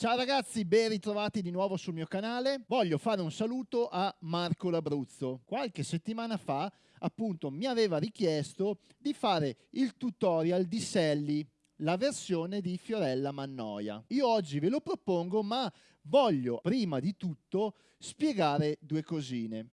Ciao ragazzi, ben ritrovati di nuovo sul mio canale. Voglio fare un saluto a Marco L'Abruzzo. Qualche settimana fa, appunto, mi aveva richiesto di fare il tutorial di Sally, la versione di Fiorella Mannoia. Io oggi ve lo propongo, ma voglio prima di tutto spiegare due cosine.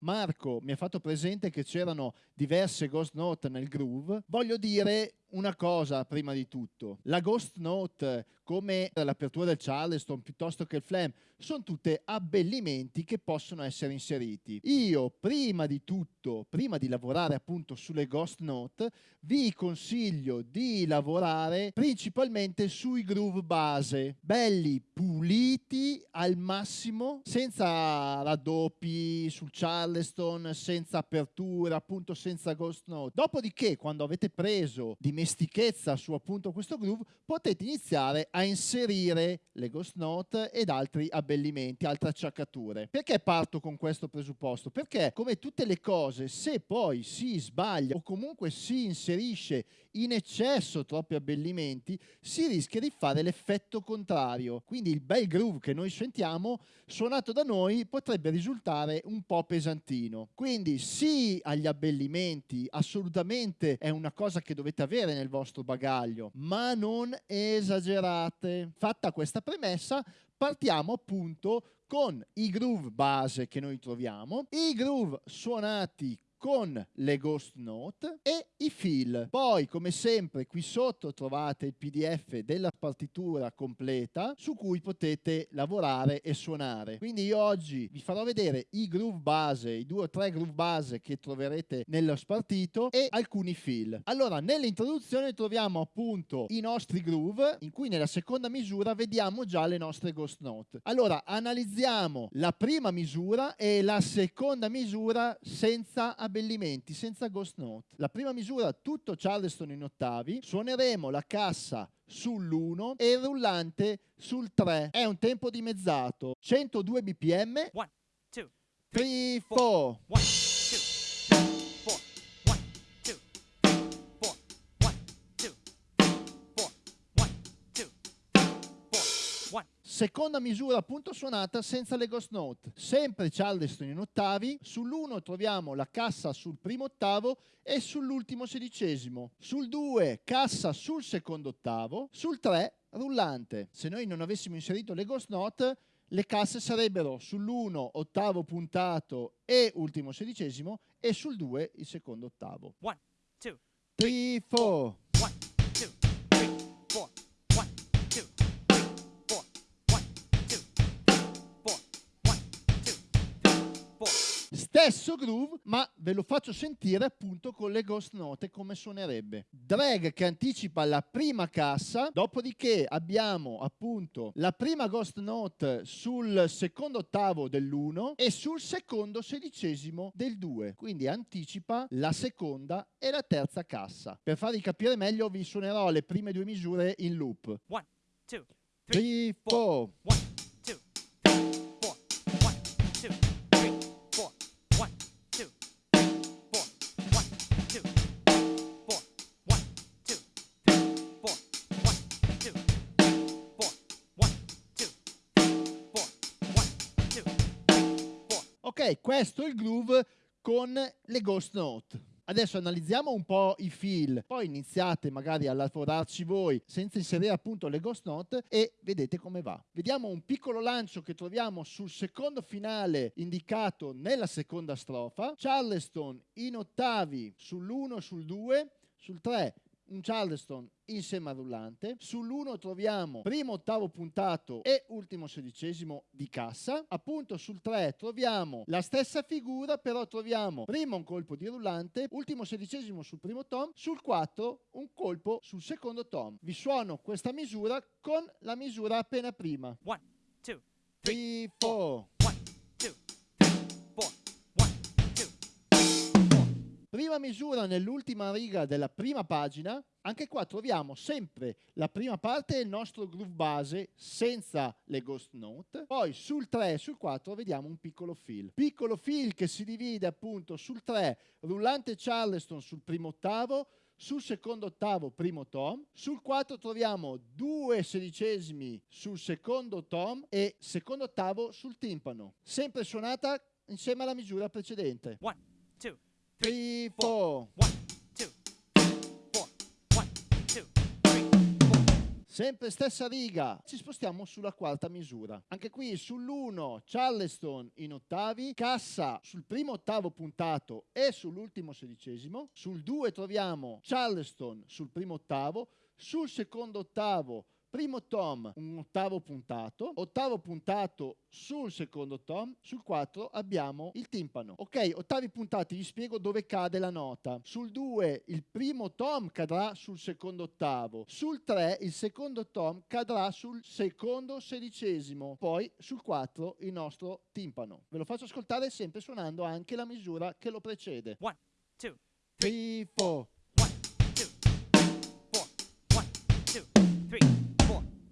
Marco mi ha fatto presente che c'erano diverse ghost note nel groove. Voglio dire una cosa prima di tutto. La ghost note, come l'apertura del Charleston piuttosto che il flam, sono tutte abbellimenti che possono essere inseriti. Io, prima di tutto, prima di lavorare appunto sulle ghost note, vi consiglio di lavorare principalmente sui groove base, belli, puliti al massimo, senza raddoppi sul Charleston, senza apertura, appunto senza ghost note. Dopodiché, quando avete preso di dimestichezza su appunto questo groove, potete iniziare a inserire le ghost note ed altri abbellimenti, altre acciaccature. Perché parto con questo presupposto? Perché come tutte le cose, se poi si sbaglia o comunque si inserisce in eccesso troppi abbellimenti, si rischia di fare l'effetto contrario. Quindi il bel groove che noi sentiamo, suonato da noi, potrebbe risultare un po' pesantino. Quindi sì agli abbellimenti, assolutamente è una cosa che dovete avere avere nel vostro bagaglio, ma non esagerate. Fatta questa premessa, partiamo appunto con i groove base che noi troviamo, i groove suonati con le ghost note e i fill. Poi come sempre qui sotto trovate il pdf della partitura completa su cui potete lavorare e suonare. Quindi io oggi vi farò vedere i groove base, i due o tre groove base che troverete nello spartito e alcuni fill. Allora nell'introduzione troviamo appunto i nostri groove in cui nella seconda misura vediamo già le nostre ghost note. Allora analizziamo la prima misura e la seconda misura senza abbellimenti, senza ghost note. La prima misura tutto Charleston in ottavi, suoneremo la cassa sull'1 e il rullante sul 3. È un tempo dimezzato, 102 bpm. 1, 2, 3, 4. Seconda misura appunto suonata senza le ghost note, sempre Charleston in ottavi, sull'1 troviamo la cassa sul primo ottavo e sull'ultimo sedicesimo, sul 2 cassa sul secondo ottavo, sul 3 rullante. Se noi non avessimo inserito le ghost note le casse sarebbero sull'1 ottavo puntato e ultimo sedicesimo e sul 2 il secondo ottavo. 1, 2, 3, 4. Stesso groove, ma ve lo faccio sentire appunto con le ghost note come suonerebbe. Drag che anticipa la prima cassa, dopodiché abbiamo appunto la prima ghost note sul secondo ottavo dell'1 e sul secondo sedicesimo del 2, quindi anticipa la seconda e la terza cassa. Per farvi capire meglio vi suonerò le prime due misure in loop. 1, 2, 3, 4. Questo è il groove con le ghost note. Adesso analizziamo un po' i fill, poi iniziate magari a lavorarci voi senza inserire appunto le ghost note e vedete come va. Vediamo un piccolo lancio che troviamo sul secondo finale indicato nella seconda strofa, Charleston in ottavi sull'1 e sul 2, sul 3 un Charleston insieme al rullante. Sull'1 troviamo primo ottavo puntato e ultimo sedicesimo di cassa. Appunto sul 3 troviamo la stessa figura, però troviamo primo un colpo di rullante, ultimo sedicesimo sul primo tom, sul 4 un colpo sul secondo tom. Vi suono questa misura con la misura appena prima. 1, 2, 3, 4. Prima misura nell'ultima riga della prima pagina, anche qua troviamo sempre la prima parte del nostro groove base senza le ghost note, poi sul 3 e sul 4 vediamo un piccolo fill. Piccolo fill che si divide appunto sul 3, rullante Charleston sul primo ottavo, sul secondo ottavo primo tom, sul 4 troviamo due sedicesimi sul secondo tom e secondo ottavo sul timpano, sempre suonata insieme alla misura precedente. 1, 2, 3, 4. 1, 2, 4, 1, 2, 3, 4. Sempre stessa riga, ci spostiamo sulla quarta misura. Anche qui sull'1 Charleston in ottavi, cassa sul primo ottavo puntato e sull'ultimo sedicesimo. Sul 2 troviamo Charleston sul primo ottavo, sul secondo ottavo Primo tom, un ottavo puntato, ottavo puntato sul secondo tom, sul 4 abbiamo il timpano. Ok, ottavi puntati, vi spiego dove cade la nota. Sul 2 il primo tom cadrà sul secondo ottavo, sul 3 il secondo tom cadrà sul secondo sedicesimo, poi sul 4 il nostro timpano. Ve lo faccio ascoltare sempre suonando anche la misura che lo precede. 1, 2, 3, 4.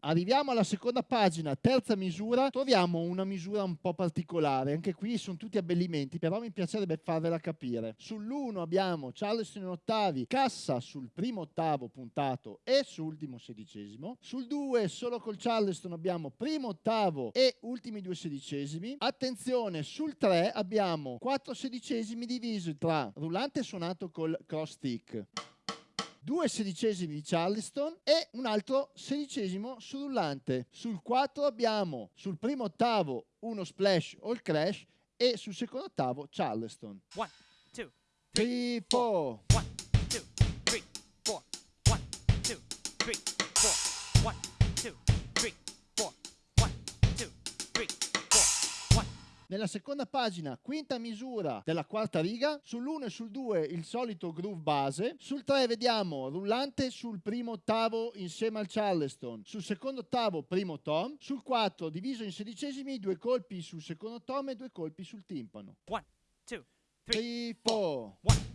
Arriviamo alla seconda pagina, terza misura, troviamo una misura un po' particolare, anche qui sono tutti abbellimenti, però mi piacerebbe farvela capire. Sull'1 abbiamo Charleston in ottavi, cassa sul primo ottavo puntato e sull'ultimo sedicesimo. Sul 2 solo col Charleston abbiamo primo ottavo e ultimi due sedicesimi. Attenzione, sul 3 abbiamo 4 sedicesimi divisi tra rullante suonato col cross stick due sedicesimi di Charleston e un altro sedicesimo sul rullante. Sul 4 abbiamo sul primo ottavo uno splash o il crash e sul secondo ottavo Charleston. 1, 2, 3, 4. 1, 2, 3, 4, 1, 2, 3, 4, 1, 2, Nella seconda pagina, quinta misura della quarta riga, sull'1 e sul 2 il solito groove base, sul 3 vediamo rullante sul primo ottavo insieme al Charleston, sul secondo ottavo primo tom, sul 4 diviso in sedicesimi due colpi sul secondo tom e due colpi sul timpano. 1, 2, 3, 3, 4.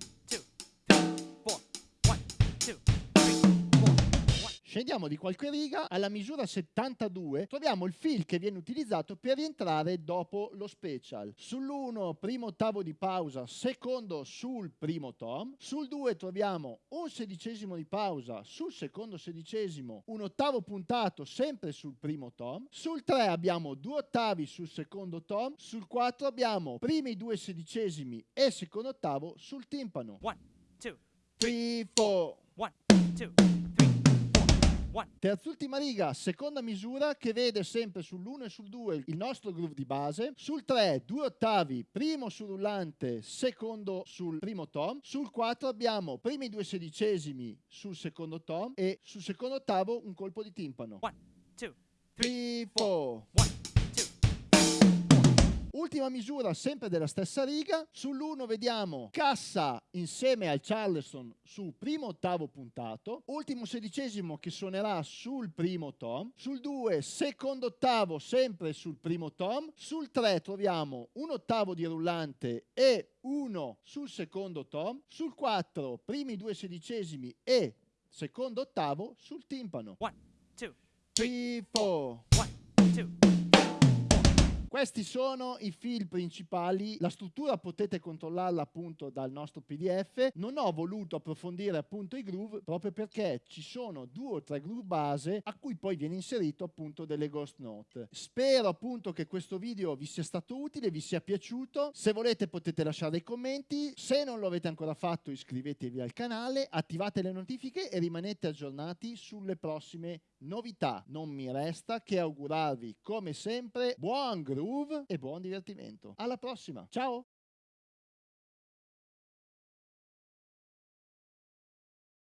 Scendiamo di qualche riga, alla misura 72 troviamo il fill che viene utilizzato per rientrare dopo lo special. Sull'1 primo ottavo di pausa, secondo sul primo tom, sul 2 troviamo un sedicesimo di pausa, sul secondo sedicesimo un ottavo puntato sempre sul primo tom, sul 3 abbiamo due ottavi sul secondo tom, sul 4 abbiamo primi due sedicesimi e secondo ottavo sul timpano. 1, 2, 3, 4. 1, 2, 3, 4, 1. Terzultima riga, seconda misura che vede sempre sull'1 e sul 2 il nostro groove di base, sul 3 due ottavi, primo sul rullante, secondo sul primo tom, sul 4 abbiamo primi due sedicesimi sul secondo tom e sul secondo ottavo un colpo di timpano. 1, 2, 3, 4. Ultima misura sempre della stessa riga, sull'1 vediamo cassa insieme al Charleston sul primo ottavo puntato, ultimo sedicesimo che suonerà sul primo tom, sul 2 secondo ottavo sempre sul primo tom, sul 3 troviamo un ottavo di rullante e uno sul secondo tom, sul 4 primi due sedicesimi e secondo ottavo sul timpano. 1, 2, 3, 4. 1, 2, Questi sono i fil principali, la struttura potete controllarla appunto dal nostro PDF. Non ho voluto approfondire appunto i groove proprio perché ci sono due o tre groove base a cui poi viene inserito appunto delle ghost note. Spero appunto che questo video vi sia stato utile, vi sia piaciuto. Se volete potete lasciare dei commenti, se non lo avete ancora fatto iscrivetevi al canale, attivate le notifiche e rimanete aggiornati sulle prossime novità. Non mi resta che augurarvi come sempre buon groove e buon divertimento. Alla prossima, ciao!